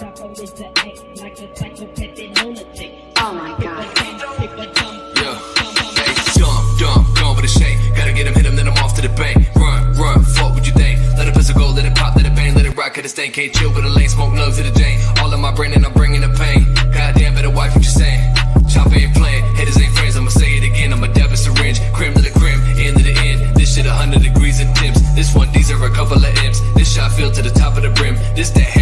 Oh my god. Yeah. Hey, dumb, dumb, with a shake. Gotta get him, hit him, then I'm off to the bank. Run, run, fuck what you think. Let pistol go, let pop, let bang, let it rock, hit. Can't chill with a lane, smoke love to the day. All in my brain and I'm bringing the pain. Goddamn, better wife what you saying. Chop ain't playing, hitters ain't friends, I'ma say it again. I'm a dab and syringe, crim to the crim, end to the end. This shit a hundred degrees and temps. This one, these are a couple of imps. This shot filled to the top of the brim. This that